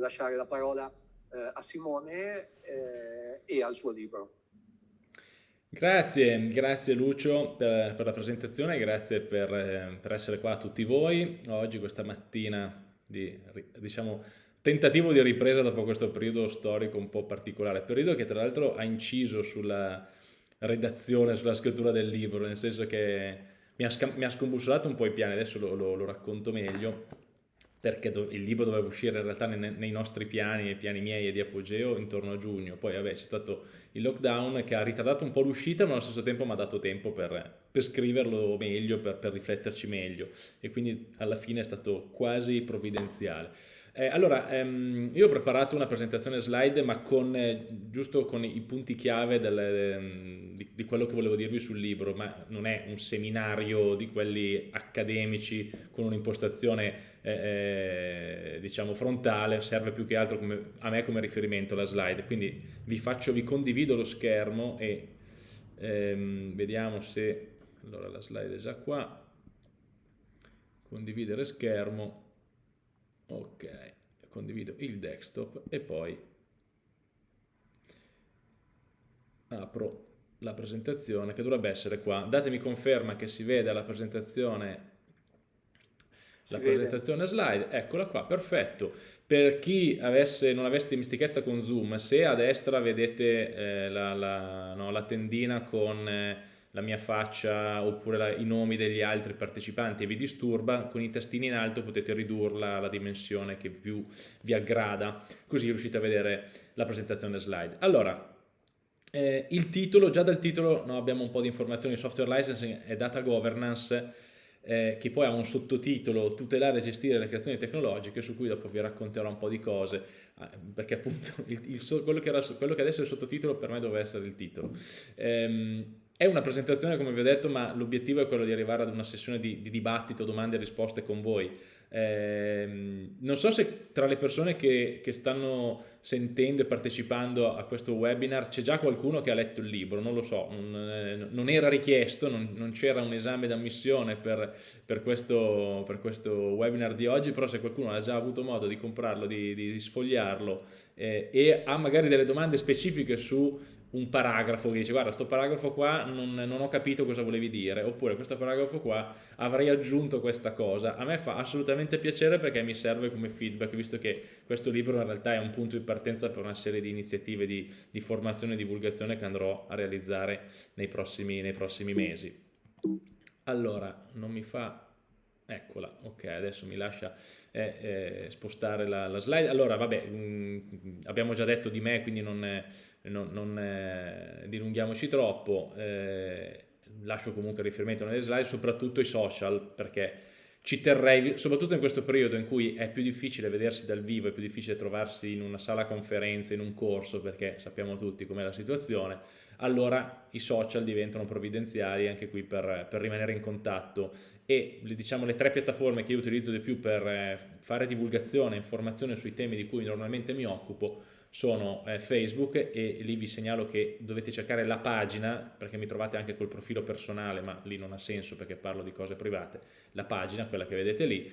lasciare la parola eh, a Simone eh, e al suo libro. Grazie, grazie Lucio per, per la presentazione, grazie per, eh, per, essere qua a tutti voi. Oggi, questa mattina, di diciamo, tentativo di ripresa dopo questo periodo storico un po' particolare, periodo che tra l'altro ha inciso sulla redazione, sulla scrittura del libro, nel senso che mi ha, mi ha scombussolato un po' i piani, adesso lo, lo, lo racconto meglio, perché il libro doveva uscire in realtà nei, nei nostri piani, nei piani miei e di Apogeo, intorno a giugno. Poi vabbè c'è stato il lockdown che ha ritardato un po' l'uscita, ma allo stesso tempo mi ha dato tempo per, per scriverlo meglio, per, per rifletterci meglio. E quindi alla fine è stato quasi provvidenziale. Eh, allora, ehm, io ho preparato una presentazione slide, ma con, eh, giusto con i punti chiave del, ehm, di, di, quello che volevo dirvi sul libro, ma non è un seminario di quelli accademici con un'impostazione eh, eh, diciamo frontale, serve più che altro come, a me come riferimento la slide. Quindi vi faccio, vi condivido lo schermo e ehm, vediamo se, allora la slide è già qua, condividere schermo ok condivido il desktop e poi apro la presentazione che dovrebbe essere qua. Datemi conferma che si vede la presentazione la presentazione slide, eccola qua, perfetto. Per chi avesse, non avesse dimestichezza con Zoom, se a destra vedete eh, la, la, no, la, tendina con eh, la mia faccia oppure la, i nomi degli altri partecipanti e vi disturba, con i tastini in alto potete ridurla alla dimensione che più vi aggrada, così riuscite a vedere la presentazione slide. Allora, eh, il titolo, già dal titolo no, abbiamo un po' di informazioni, software licensing e data governance, eh, che poi ha un sottotitolo tutelare e gestire le creazioni tecnologiche su cui dopo vi racconterò un po' di cose ah, perché appunto il, il, quello, che era, quello, che adesso è il sottotitolo per me doveva essere il titolo ehm, è una presentazione, come vi ho detto, ma l'obiettivo è quello di arrivare ad una sessione di, di dibattito, domande e risposte con voi. Eh, non so se tra le persone che, che, stanno sentendo e partecipando a questo webinar c'è già qualcuno che ha letto il libro, non lo so, non, eh, non era richiesto, non, non c'era un esame d'ammissione per, per, questo, per, questo, webinar di oggi, però se qualcuno ha già avuto modo di comprarlo, di, di, di sfogliarlo eh, e ha magari delle domande specifiche su un paragrafo che dice guarda questo paragrafo qua non, non, ho capito cosa volevi dire oppure questo paragrafo qua avrei aggiunto questa cosa a me fa assolutamente piacere perché mi serve come feedback visto che questo libro in realtà è un punto di partenza per una serie di iniziative di, di formazione e divulgazione che andrò a realizzare nei prossimi, nei prossimi mesi allora non mi fa Eccola, ok, adesso mi lascia eh, eh, spostare la, la, slide. Allora, vabbè, mh, mm, abbiamo già detto di me, quindi non, non, non eh, dilunghiamoci troppo. Eh, lascio comunque riferimento nelle slide, soprattutto i social, perché ci terrei, soprattutto in questo periodo in cui è più difficile vedersi dal vivo, è più difficile trovarsi in una sala conferenze, in un corso, perché sappiamo tutti com'è la situazione, allora i social diventano provvidenziali anche qui per, per rimanere in contatto e diciamo, le tre piattaforme che io utilizzo di più per eh, fare divulgazione, informazione sui temi di cui normalmente mi occupo sono eh, Facebook e lì vi segnalo che dovete cercare la pagina perché mi trovate anche col profilo personale ma lì non ha senso perché parlo di cose private. La pagina, quella che vedete lì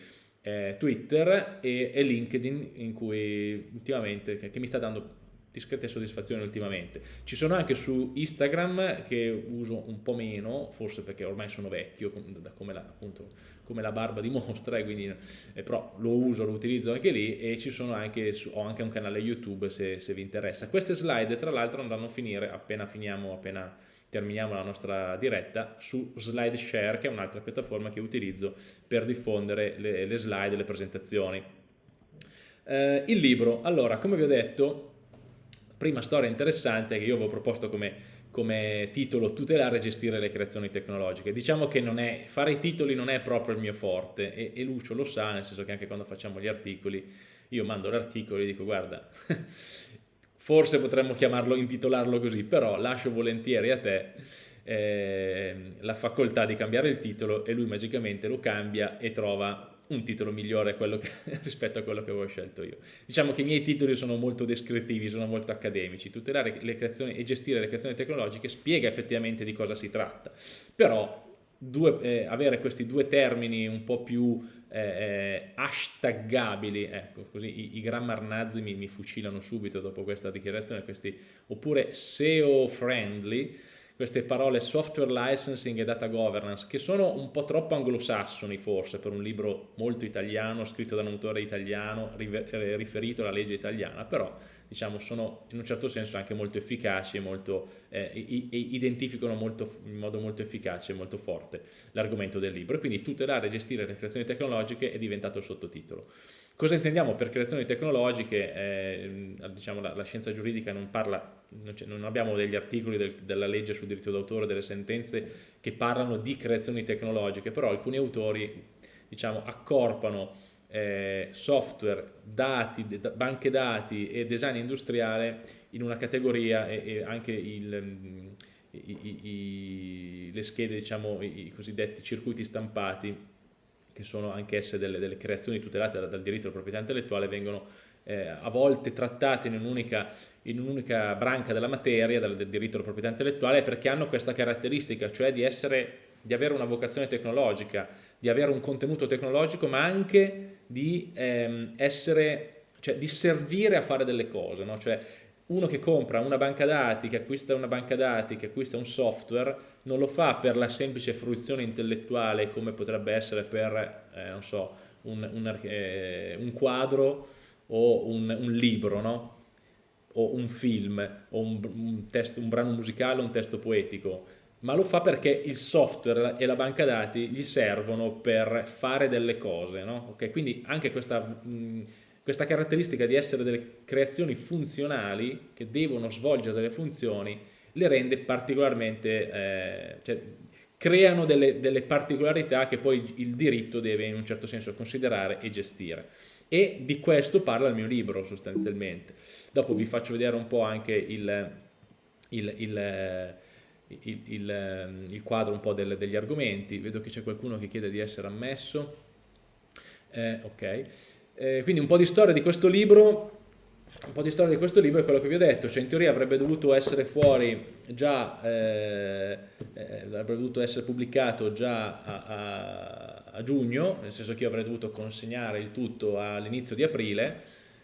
eh, Twitter e, e, LinkedIn in cui ultimamente che, che mi sta dando discrete soddisfazioni ultimamente. Ci sono anche su Instagram che uso un po' meno, forse perché ormai sono vecchio, come la, appunto, come la barba dimostra, quindi, eh, però lo uso, lo utilizzo anche lì e ci sono anche, ho anche un canale YouTube se, se vi interessa. Queste slide tra l'altro andranno a finire appena finiamo, appena terminiamo la nostra diretta su SlideShare che è un'altra piattaforma che utilizzo per diffondere le, le slide, le presentazioni. Eh, il libro, allora come vi ho detto prima storia interessante che io avevo proposto come, come titolo tutelare e gestire le creazioni tecnologiche. Diciamo che è, fare i titoli non è proprio il mio forte e, e Lucio lo sa, nel senso che anche quando facciamo gli articoli, io mando l'articolo e dico guarda, forse potremmo chiamarlo, intitolarlo così, però lascio volentieri a te eh, la facoltà di cambiare il titolo e lui magicamente lo cambia e trova un titolo migliore che, rispetto a quello che avevo scelto io. Diciamo che i miei titoli sono molto descrittivi, sono molto accademici, tutelare le creazioni e gestire le creazioni tecnologiche spiega effettivamente di cosa si tratta, però due, eh, avere questi due termini un po' più eh, eh, hashtaggabili, ecco, così i, i grammar nazi mi, mi, fucilano subito dopo questa dichiarazione, questi, oppure SEO friendly, queste parole software licensing e data governance, che sono un po' troppo anglosassoni forse per un libro molto italiano, scritto da un autore italiano, eh, riferito alla legge italiana, però diciamo, sono in un certo senso anche molto efficaci e molto, eh, identificano molto, in modo molto efficace e molto forte l'argomento del libro. E quindi tutelare e gestire le creazioni tecnologiche è diventato il sottotitolo. Cosa intendiamo per creazioni tecnologiche? Eh, diciamo, la, la, scienza giuridica non parla, non, non abbiamo degli articoli del, della legge sul diritto d'autore, delle sentenze che parlano di creazioni tecnologiche, però alcuni autori diciamo, accorpano eh, software, dati, banche dati e design industriale in una categoria e, e anche il, mm, i, i, i, le schede, diciamo, i, cosiddetti circuiti stampati, che sono anch'esse delle, delle creazioni tutelate dal, dal diritto alla proprietà intellettuale, vengono eh, a volte trattate in un'unica un branca della materia, del, del diritto alla proprietà intellettuale, perché hanno questa caratteristica, cioè di essere di avere una vocazione tecnologica, di avere un contenuto tecnologico, ma anche di ehm, essere, cioè di servire a fare delle cose, no? Cioè uno che compra una banca dati, che acquista una banca dati, che acquista un software, non lo fa per la semplice fruizione intellettuale come potrebbe essere per, eh, non so, un, un, eh, un quadro o un, un libro, no? o un film, o un, testo, un brano musicale o un testo poetico ma lo fa perché il software e la banca dati gli servono per fare delle cose, no? okay? Quindi anche questa, mh, questa caratteristica di essere delle creazioni funzionali che devono svolgere delle funzioni le rende particolarmente, eh, cioè, creano delle, delle, particolarità che poi il diritto deve in un certo senso considerare e gestire. E di questo parla il mio libro sostanzialmente. Dopo vi faccio vedere un po' anche il, il, il il, ehm, il quadro un po' del, degli argomenti, vedo che c'è qualcuno che chiede di essere ammesso, eh, ok, eh, quindi un po' di storia di questo libro, un po' di storia di questo libro è quello che vi ho detto, cioè in teoria avrebbe dovuto essere fuori già, eh, eh avrebbe dovuto essere pubblicato già a, a, a, giugno, nel senso che io avrei dovuto consegnare il tutto all'inizio di aprile,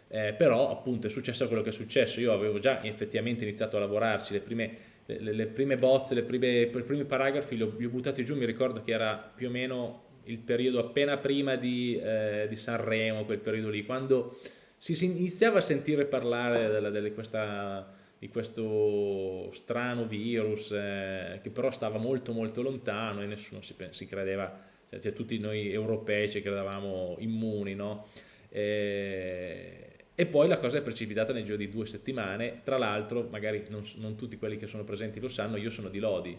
eh, però appunto è successo quello che è successo, io avevo già effettivamente iniziato a lavorarci le prime le, le prime bozze, le prime, i primi paragrafi li ho, li ho, buttati giù, mi ricordo che era più o meno il periodo appena prima di, eh, di Sanremo, quel periodo lì, quando si, iniziava a sentire parlare della, della, questa, di questo strano virus eh, che però stava molto molto lontano e nessuno si, si credeva, cioè, cioè, tutti noi europei ci credevamo immuni, no? E, e poi la cosa è precipitata nel giro di due settimane, tra l'altro magari non, non, tutti quelli che sono presenti lo sanno, io sono di Lodi,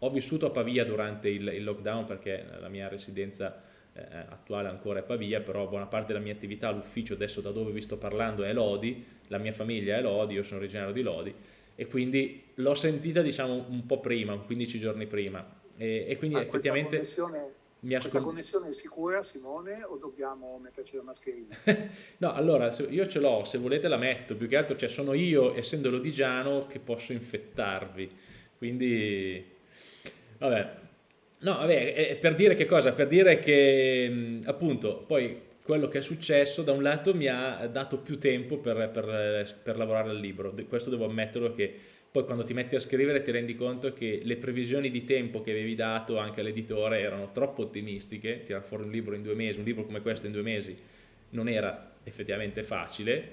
ho vissuto a Pavia durante il, il lockdown perché la mia residenza eh, attuale ancora è Pavia, però buona parte della mia attività, l'ufficio adesso da dove vi sto parlando è Lodi, la mia famiglia è Lodi, io sono originario di Lodi e quindi l'ho sentita diciamo un po' prima, 15 giorni prima e, e quindi ah, effettivamente... Connessione mi Questa connessione è sicura, Simone, o dobbiamo metterci la mascherina? no, allora, io ce l'ho, se volete la metto, più che altro cioè, sono io, essendo lodigiano, che posso infettarvi, quindi, vabbè. No, vabbè, per dire che cosa? Per dire che, appunto, poi quello che è successo da un lato mi ha dato più tempo per, per, per lavorare al libro, questo devo ammetterlo che poi quando ti metti a scrivere ti rendi conto che le previsioni di tempo che avevi dato anche all'editore erano troppo ottimistiche, tirare fuori un libro in due mesi, un libro come questo in due mesi non era effettivamente facile,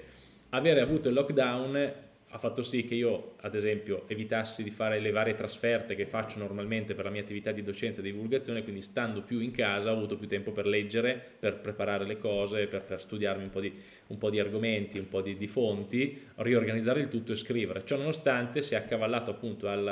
avere avuto il lockdown ha fatto sì che io, ad esempio, evitassi di fare le varie trasferte che faccio normalmente per la mia attività di docenza e di divulgazione, quindi stando più in casa ho avuto più tempo per leggere, per preparare le cose, per, per studiarmi un po, di, un po' di argomenti, un po' di, di, fonti, riorganizzare il tutto e scrivere. Ciò nonostante si è accavallato appunto al,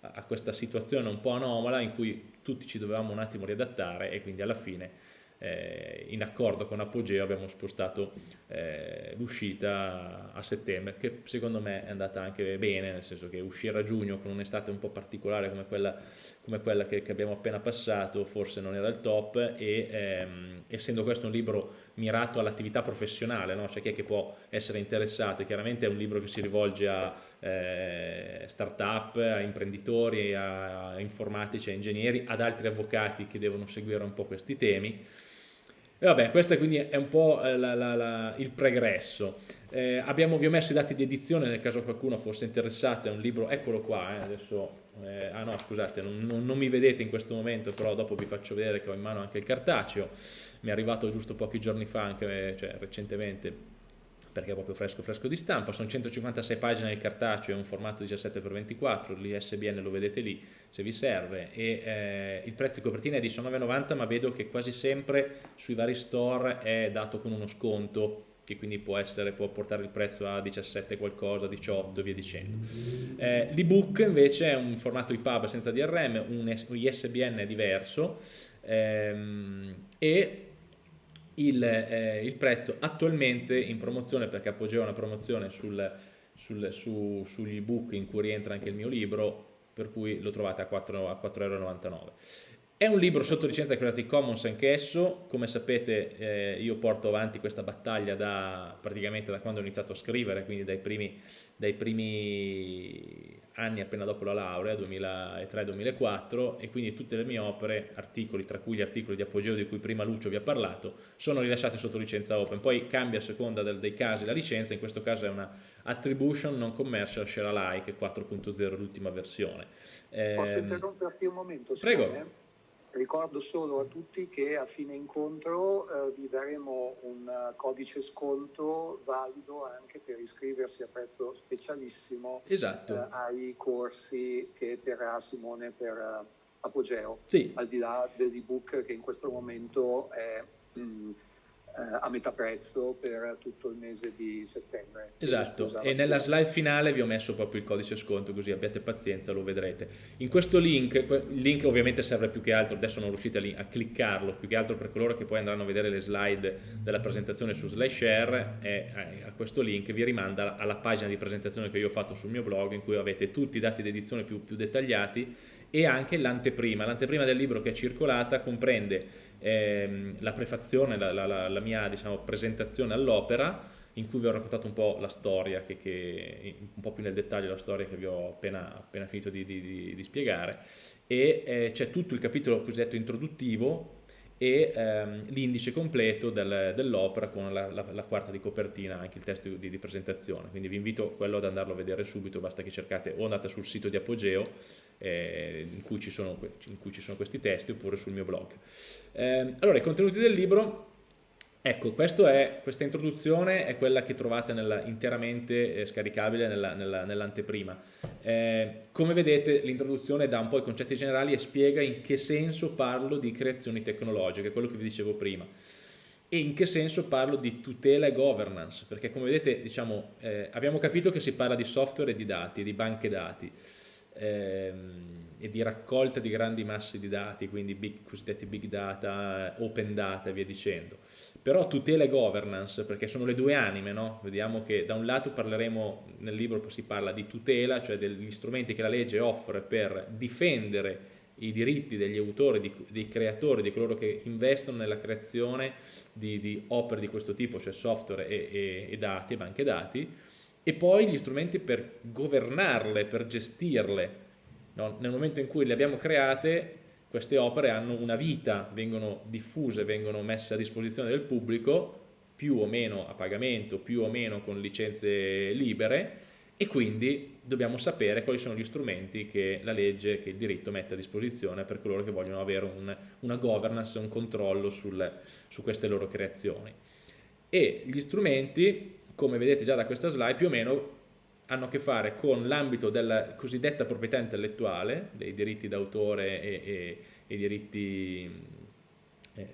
a questa situazione un po' anomala in cui tutti ci dovevamo un attimo riadattare e quindi alla fine eh, in accordo con Apogeo abbiamo spostato eh, l'uscita a settembre che secondo me è andata anche bene nel senso che uscire a giugno con un'estate un po' particolare come quella, come quella che, che, abbiamo appena passato forse non era il top e ehm, essendo questo un libro mirato all'attività professionale, no? cioè chi è che può essere interessato, chiaramente è un libro che si rivolge a eh, start-up, a imprenditori, a, informatici, a ingegneri, ad altri avvocati che devono seguire un po' questi temi. E vabbè, questo quindi è un po' la, la, la, il pregresso. Eh, abbiamo, vi ho messo i dati di edizione nel caso qualcuno fosse interessato, è un libro, eccolo qua, eh, adesso, eh, ah no scusate, non, non, non, mi vedete in questo momento, però dopo vi faccio vedere che ho in mano anche il cartaceo, mi è arrivato giusto pochi giorni fa, anche cioè, recentemente, perché è proprio fresco fresco di stampa, sono 156 pagine nel cartaceo, è un formato 17x24, l'ISBN lo vedete lì se vi serve e eh, il prezzo di copertina è 19,90 ma vedo che quasi sempre sui vari store è dato con uno sconto che quindi può, essere, può portare il prezzo a 17 qualcosa, 18 e via dicendo. Eh, L'ebook invece è un formato IPUB senza DRM, un ISBN diverso ehm, e il, eh, il, prezzo attualmente in promozione, perché Apogeo una promozione sul, sul, su, sugli ebook in cui rientra anche il mio libro, per cui lo trovate a 4,99 euro. È un libro sotto licenza Creative Commons anch'esso, come sapete eh, io porto avanti questa battaglia da, praticamente da quando ho iniziato a scrivere, quindi dai primi, dai primi anni appena dopo la laurea, 2003-2004, e quindi tutte le mie opere, articoli, tra cui gli articoli di apogeo di cui prima Lucio vi ha parlato, sono rilasciate sotto licenza open. Poi cambia a seconda del, dei casi la licenza, in questo caso è una Attribution Non Commercial Share Alike 4.0, l'ultima versione. Posso eh, interromperti un momento? Prego. Ricordo solo a tutti che a fine incontro eh, vi daremo un uh, codice sconto valido anche per iscriversi a prezzo specialissimo esatto. eh, ai corsi che terrà Simone per uh, Apogeo, sì. al di là dell'ebook che in questo momento è... Mh, eh, a metà prezzo per tutto il mese di settembre. Esatto, e nella slide finale vi ho messo proprio il codice sconto, così abbiate pazienza, lo vedrete. In questo link, il link ovviamente serve più che altro, adesso non riuscite a, a cliccarlo, più che altro per coloro che poi andranno a vedere le slide della presentazione su SlideShare, e a questo link vi rimanda alla pagina di presentazione che io ho fatto sul mio blog, in cui avete tutti i dati di edizione più, più dettagliati e anche l'anteprima. L'anteprima del libro che è circolata comprende ehm, la prefazione, la, la, la mia diciamo, presentazione all'opera in cui vi ho raccontato un po' la storia, che, che, un po' più nel dettaglio la storia che vi ho appena, appena finito di, di, di spiegare. E eh, c'è tutto il capitolo cosiddetto introduttivo e ehm, l'indice completo del, dell'opera con la, la, la, quarta di copertina, anche il testo di, di, presentazione. Quindi vi invito quello ad andarlo a vedere subito, basta che cercate o andate sul sito di Apogeo eh, in, cui sono, in, cui ci sono, questi testi oppure sul mio blog. Eh, allora, i contenuti del libro Ecco, è, questa introduzione è quella che trovate nella, interamente eh, scaricabile nell'anteprima. Nell eh, come vedete l'introduzione dà un po' i concetti generali e spiega in che senso parlo di creazioni tecnologiche, quello che vi dicevo prima. E in che senso parlo di tutela e governance, perché come vedete diciamo, eh, abbiamo capito che si parla di software e di dati, di banche dati ehm, e di raccolta di grandi massi di dati, quindi big, cosiddetti big data, open data e via dicendo però tutela e governance, perché sono le due anime, no? Vediamo che da un lato parleremo, nel libro si parla di tutela, cioè degli strumenti che la legge offre per difendere i diritti degli autori, di, dei creatori, di coloro che investono nella creazione di, di opere di questo tipo, cioè software e, e, e dati, banche dati, e poi gli strumenti per governarle, per gestirle. No? Nel momento in cui le abbiamo create, queste opere hanno una vita, vengono diffuse, vengono messe a disposizione del pubblico, più o meno a pagamento, più o meno con licenze libere e quindi dobbiamo sapere quali sono gli strumenti che la legge, che il diritto mette a disposizione per coloro che vogliono avere un, una governance, un controllo sul, su queste loro creazioni. E gli strumenti, come vedete già da questa slide, più o meno hanno a che fare con l'ambito della cosiddetta proprietà intellettuale, dei diritti d'autore e, e, e diritti, eh,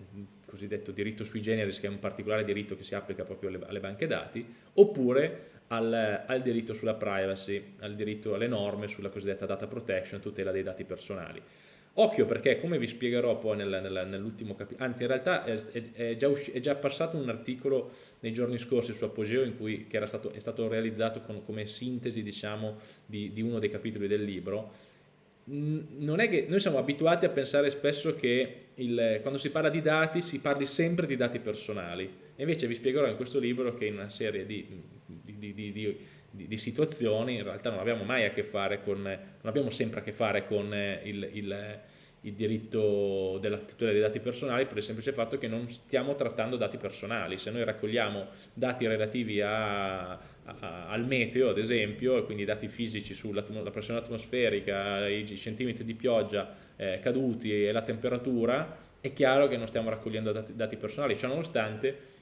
cosiddetto diritto sui generis, che è un particolare diritto che si applica proprio alle, alle banche dati, oppure al, al, diritto sulla privacy, al diritto alle norme sulla cosiddetta data protection, tutela dei dati personali. Occhio perché, come vi spiegherò poi nel, nel, nell'ultimo capitolo, anzi in realtà è, è, già è, già passato un articolo nei giorni scorsi su Apogeo in cui, che stato, è stato realizzato con, come sintesi diciamo, di, di, uno dei capitoli del libro, non è che noi siamo abituati a pensare spesso che il, quando si parla di dati si parli sempre di dati personali. Invece vi spiegherò in questo libro che in una serie di, di, di, di situazioni in realtà non abbiamo mai a che fare con, non abbiamo sempre a che fare con il, il il diritto della tutela dei dati personali per il semplice fatto che non stiamo trattando dati personali. Se noi raccogliamo dati relativi a, a, al meteo, ad esempio, quindi dati fisici sulla pressione atmosferica, i centimetri di pioggia eh, caduti e la temperatura, è chiaro che non stiamo raccogliendo dati, dati personali, ciò nonostante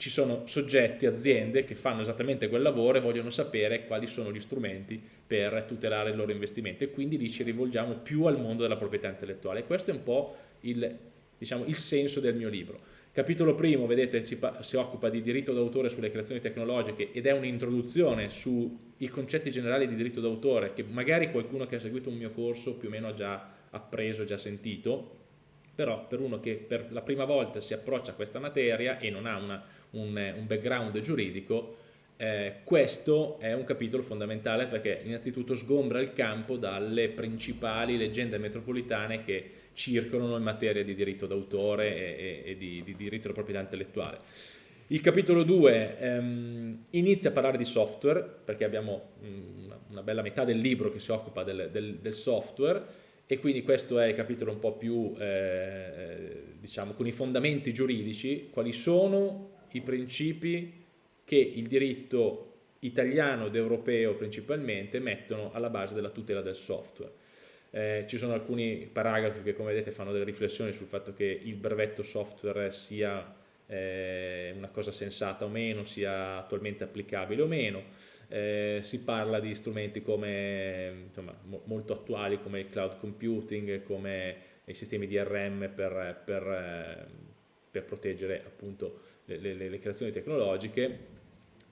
ci sono soggetti, aziende che fanno esattamente quel lavoro e vogliono sapere quali sono gli strumenti per tutelare il loro investimento e quindi lì ci rivolgiamo più al mondo della proprietà intellettuale. questo è un po' il, diciamo, il senso del mio libro. Capitolo primo, vedete, si, si occupa di diritto d'autore sulle creazioni tecnologiche ed è un'introduzione sui concetti generali di diritto d'autore che magari qualcuno che ha seguito un mio corso più o meno ha già appreso, già sentito, però per uno che per la prima volta si approccia a questa materia e non ha una, un, un, background giuridico, eh, questo è un capitolo fondamentale perché innanzitutto sgombra il campo dalle principali leggende metropolitane che circolano in materia di diritto d'autore e, e, e di, di, diritto della proprietà intellettuale. Il capitolo 2 ehm, inizia a parlare di software, perché abbiamo una, una bella metà del libro che si occupa del, del, del software, e quindi questo è il capitolo un po' più, eh, diciamo, con i fondamenti giuridici, quali sono i principi che il diritto italiano ed europeo principalmente mettono alla base della tutela del software. Eh, ci sono alcuni paragrafi che come vedete fanno delle riflessioni sul fatto che il brevetto software sia eh, una cosa sensata o meno, sia attualmente applicabile o meno, eh, si parla di strumenti come, insomma, mo molto attuali come il cloud computing, come i sistemi DRM per, per, eh, per proteggere appunto le, le, le, creazioni tecnologiche.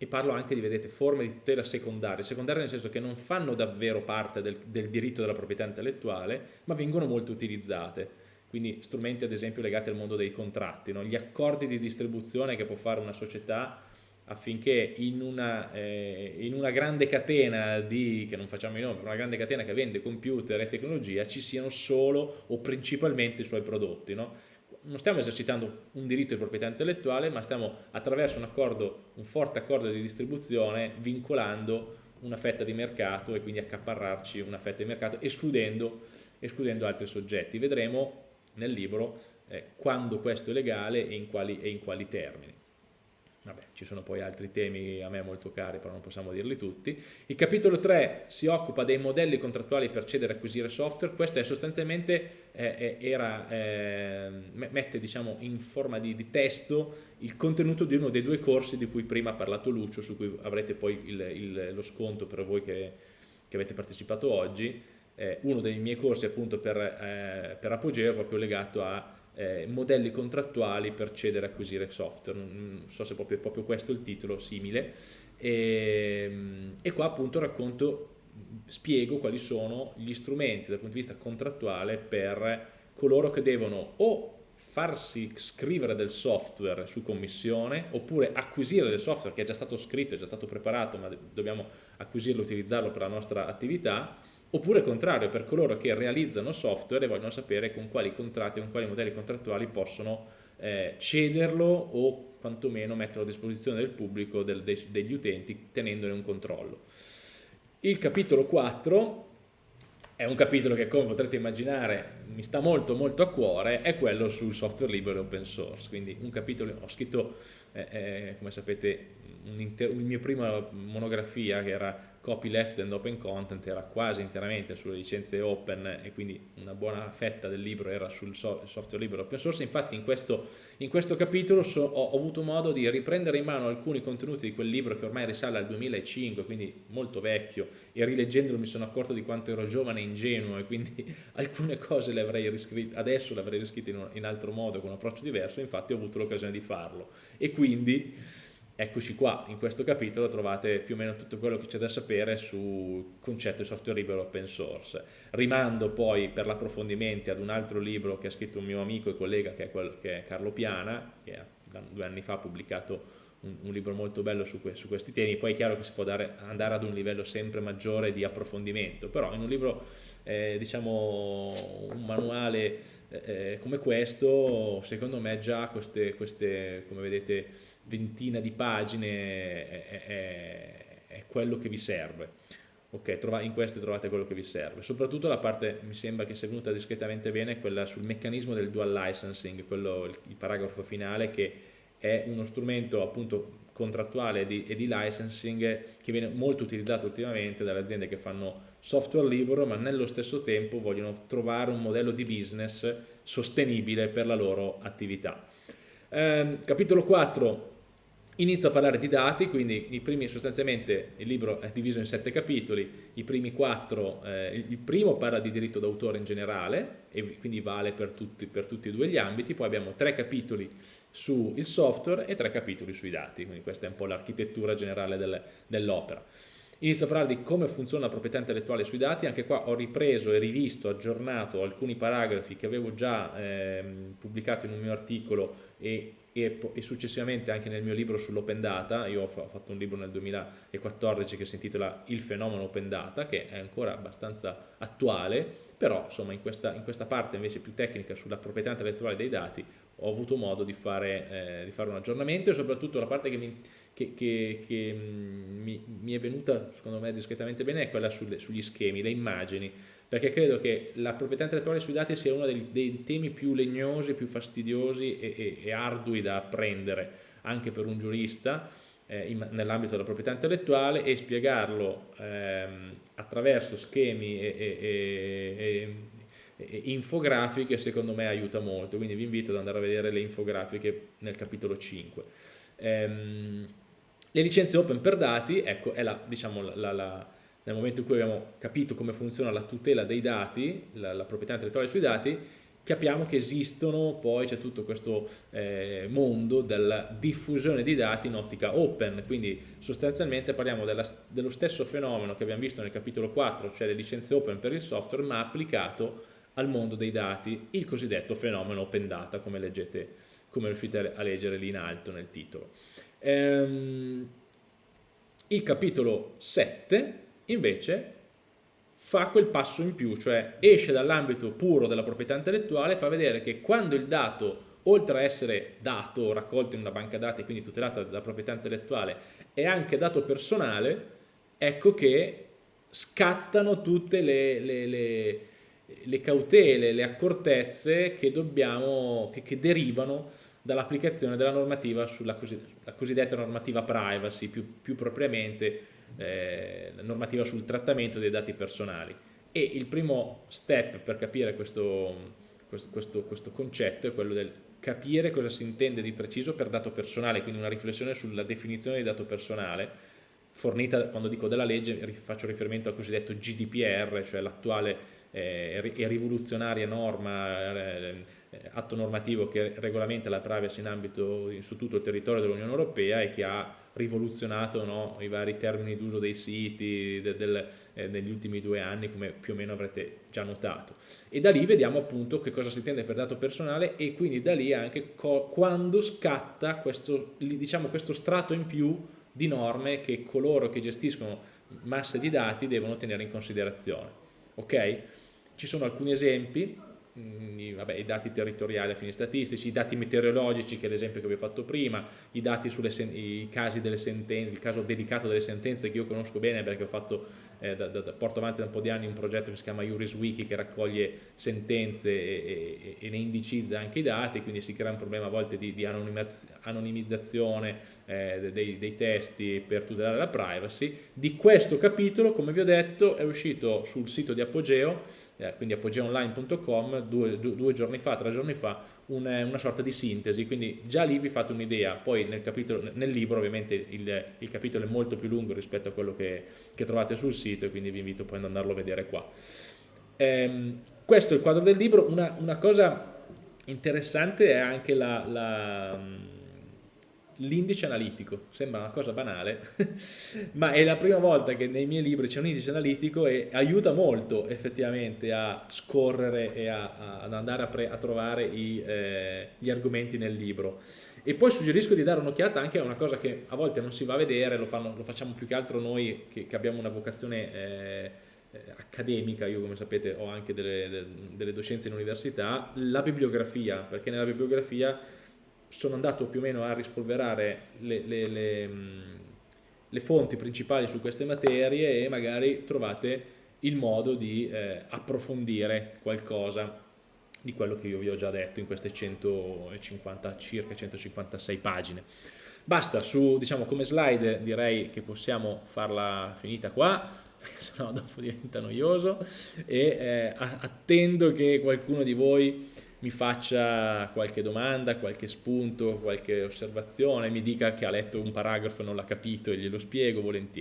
E parlo anche di vedete, forme di tutela secondarie, secondarie nel senso che non fanno davvero parte del, del diritto della proprietà intellettuale ma vengono molto utilizzate. Quindi strumenti ad esempio legati al mondo dei contratti, no? gli accordi di distribuzione che può fare una società affinché in una, eh, in una, grande catena di, che non facciamo i nomi, una grande catena che vende computer e tecnologia ci siano solo o principalmente i suoi prodotti. No? Non stiamo esercitando un diritto di proprietà intellettuale, ma stiamo attraverso un, accordo, un forte accordo di distribuzione vincolando una fetta di mercato e quindi accaparrarci una fetta di mercato escludendo, escludendo altri soggetti. Vedremo nel libro eh, quando questo è legale e in quali, e in quali termini. Vabbè, ci sono poi altri temi a me molto cari, però non possiamo dirli tutti. Il capitolo 3 si occupa dei modelli contrattuali per cedere e acquisire software. Questo è sostanzialmente, eh, era, eh, mette diciamo, in forma di, di, testo il contenuto di uno dei due corsi di cui prima ha parlato Lucio, su cui avrete poi il, il, lo sconto per voi che, che avete partecipato oggi. Eh, uno dei miei corsi appunto per, eh, per Apogeo è proprio legato a eh, modelli contrattuali per cedere e acquisire software, non so se è proprio, proprio questo il titolo, simile, e, ehm, e qua appunto racconto, spiego quali sono gli strumenti dal punto di vista contrattuale per coloro che devono o farsi scrivere del software su commissione oppure acquisire del software che è già stato scritto, è già stato preparato ma dobbiamo acquisirlo e utilizzarlo per la nostra attività Oppure contrario, per coloro che realizzano software e vogliono sapere con quali contratti, con quali modelli contrattuali possono eh, cederlo o quantomeno metterlo a disposizione del pubblico, del, de, degli utenti, tenendone un controllo. Il capitolo 4 è un capitolo che come potrete immaginare mi sta molto molto a cuore, è quello sul software libero e open source, quindi un capitolo, ho scritto eh, come sapete un inter, il mio prima monografia che era copyleft and open content era quasi interamente sulle licenze open e quindi una buona fetta del libro era sul software libero open source, infatti in questo, in questo capitolo so, ho, avuto modo di riprendere in mano alcuni contenuti di quel libro che ormai risale al 2005, quindi molto vecchio e rileggendolo mi sono accorto di quanto ero giovane e ingenuo e quindi alcune cose le avrei riscritte, adesso le avrei riscritte in, in altro modo, con un approccio diverso, infatti ho avuto l'occasione di farlo. E quindi Eccoci qua, in questo capitolo trovate più o meno tutto quello che c'è da sapere sul concetto di software libero open source. Rimando poi per l'approfondimento ad un altro libro che ha scritto un mio amico e collega che è, quel, che è Carlo Piana, che due anni fa ha pubblicato un, un libro molto bello su, que, su, questi temi, poi è chiaro che si può dare, andare ad un livello sempre maggiore di approfondimento, però in un libro, eh, diciamo, un manuale eh, come questo, secondo me già queste, queste come vedete, ventina di pagine è, è, è quello che vi serve. Ok, in queste trovate quello che vi serve. Soprattutto la parte, mi sembra che sia venuta discretamente bene, quella sul meccanismo del dual licensing, quello, il, il paragrafo finale che è uno strumento appunto contrattuale di, e di licensing che viene molto utilizzato ultimamente dalle aziende che fanno software libero ma nello stesso tempo vogliono trovare un modello di business sostenibile per la loro attività. Eh, capitolo 4 Inizio a parlare di dati, quindi i primi sostanzialmente il libro è diviso in sette capitoli, i primi quattro, eh, il primo parla di diritto d'autore in generale e quindi vale per tutti, per tutti, e due gli ambiti, poi abbiamo tre capitoli sul software e tre capitoli sui dati, quindi questa è un po' l'architettura generale del, dell'opera. Inizio a parlare di come funziona la proprietà intellettuale sui dati, anche qua ho ripreso e rivisto, aggiornato alcuni paragrafi che avevo già eh, pubblicato in un mio articolo e e, e, successivamente anche nel mio libro sull'open data, io ho fatto un libro nel 2014 che si intitola Il fenomeno open data, che è ancora abbastanza attuale, però insomma in questa, in questa parte invece più tecnica sulla proprietà intellettuale dei dati ho avuto modo di fare, eh, di fare un aggiornamento e soprattutto la parte che, mi, che, che, che mm, mi, mi, è venuta secondo me discretamente bene è quella sulle, sugli schemi, le immagini, perché credo che la proprietà intellettuale sui dati sia uno dei, dei temi più legnosi, più fastidiosi e, e, e, ardui da apprendere anche per un giurista eh, nell'ambito della proprietà intellettuale e spiegarlo ehm, attraverso schemi e, e infografiche secondo me aiuta molto, quindi vi invito ad andare a vedere le infografiche nel capitolo 5. Ehm, le licenze open per dati, ecco, è la, diciamo, la, la nel momento in cui abbiamo capito come funziona la tutela dei dati, la, proprietà intellettuale sui dati, capiamo che esistono, poi c'è tutto questo eh, mondo della diffusione di dati in ottica open, quindi sostanzialmente parliamo della, dello stesso fenomeno che abbiamo visto nel capitolo 4, cioè le licenze open per il software, ma applicato al mondo dei dati, il cosiddetto fenomeno open data, come leggete, come riuscite a leggere lì in alto nel titolo. Ehm, il capitolo 7 invece fa quel passo in più, cioè esce dall'ambito puro della proprietà intellettuale e fa vedere che quando il dato, oltre a essere dato, raccolto in una banca dati e quindi tutelato dalla proprietà intellettuale, è anche dato personale, ecco che scattano tutte le, le, le, le cautele, le accortezze che, dobbiamo, che, che derivano dall'applicazione della normativa sulla cosiddetta, cosiddetta normativa privacy, più, più propriamente eh, normativa sul trattamento dei dati personali. E il primo step per capire questo, questo, questo concetto è quello del capire cosa si intende di preciso per dato personale, quindi una riflessione sulla definizione di dato personale, fornita quando dico della legge faccio riferimento al cosiddetto GDPR, cioè l'attuale eh, e rivoluzionaria norma eh, eh, atto normativo che regolamenta la privacy in ambito su tutto il territorio dell'Unione Europea e che ha rivoluzionato no, i vari termini d'uso dei siti de, del, eh, negli ultimi due anni come più o meno avrete già notato. E da lì vediamo appunto che cosa si intende per dato personale e quindi da lì anche quando scatta questo, diciamo, questo strato in più di norme che coloro che gestiscono masse di dati devono tenere in considerazione. Ok? Ci sono alcuni esempi Mm, i, vabbè, i, dati territoriali a fini statistici, i dati meteorologici che è l'esempio che vi ho fatto prima, i dati sui casi delle sentenze, il caso dedicato delle sentenze che io conosco bene perché ho fatto, eh, da, da, porto avanti da un po' di anni un progetto che si chiama JurisWiki che raccoglie sentenze e, e, e, ne indicizza anche i dati, quindi si crea un problema a volte di, di anonimizzazione eh, dei, dei testi per tutelare la privacy. Di questo capitolo, come vi ho detto, è uscito sul sito di Apogeo eh, quindi apogeonline.com, due, due, giorni fa, tre giorni fa, una, una sorta di sintesi, quindi già lì vi fate un'idea, poi nel, capitolo, nel libro ovviamente il, il, capitolo è molto più lungo rispetto a quello che, che, trovate sul sito e quindi vi invito poi ad andarlo a vedere qua. Ehm, questo è il quadro del libro, una, una cosa interessante è anche la, la l'indice analitico, sembra una cosa banale, ma è la prima volta che nei miei libri c'è un indice analitico e aiuta molto effettivamente a scorrere e a, a, ad andare a, a trovare i, eh, gli argomenti nel libro. E poi suggerisco di dare un'occhiata anche a una cosa che a volte non si va a vedere, lo, fanno, lo facciamo più che altro noi che, che abbiamo una vocazione eh, eh accademica, io come sapete ho anche delle, delle docenze in università, la bibliografia, perché nella bibliografia sono andato più o meno a rispolverare le, le, le, le fonti principali su queste materie e magari trovate il modo di eh, approfondire qualcosa di quello che io vi ho già detto in queste 150, circa 156 pagine. Basta, su, diciamo, come slide direi che possiamo farla finita qua, perché sennò dopo diventa noioso, e eh, attendo che qualcuno di voi mi faccia qualche domanda, qualche spunto, qualche osservazione, mi dica che ha letto un paragrafo e non l'ha capito e glielo spiego volentieri.